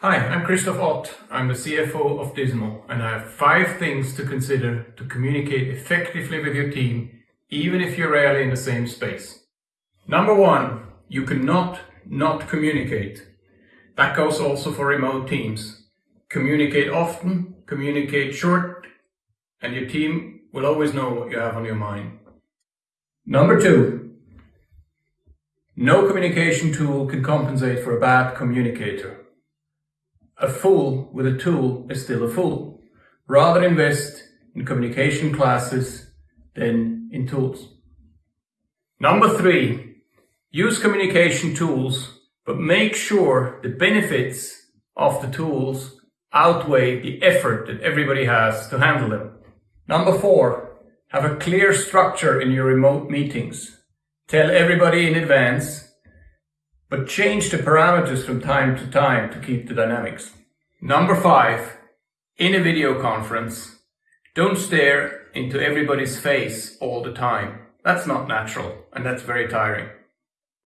Hi, I'm Christoph Ott. I'm the CFO of Dismo, and I have five things to consider to communicate effectively with your team, even if you're rarely in the same space. Number one, you cannot not communicate. That goes also for remote teams. Communicate often, communicate short, and your team will always know what you have on your mind. Number two, no communication tool can compensate for a bad communicator. A fool with a tool is still a fool. Rather invest in communication classes than in tools. Number three, use communication tools, but make sure the benefits of the tools outweigh the effort that everybody has to handle them. Number four, have a clear structure in your remote meetings. Tell everybody in advance but change the parameters from time to time to keep the dynamics. Number five, in a video conference, don't stare into everybody's face all the time. That's not natural and that's very tiring.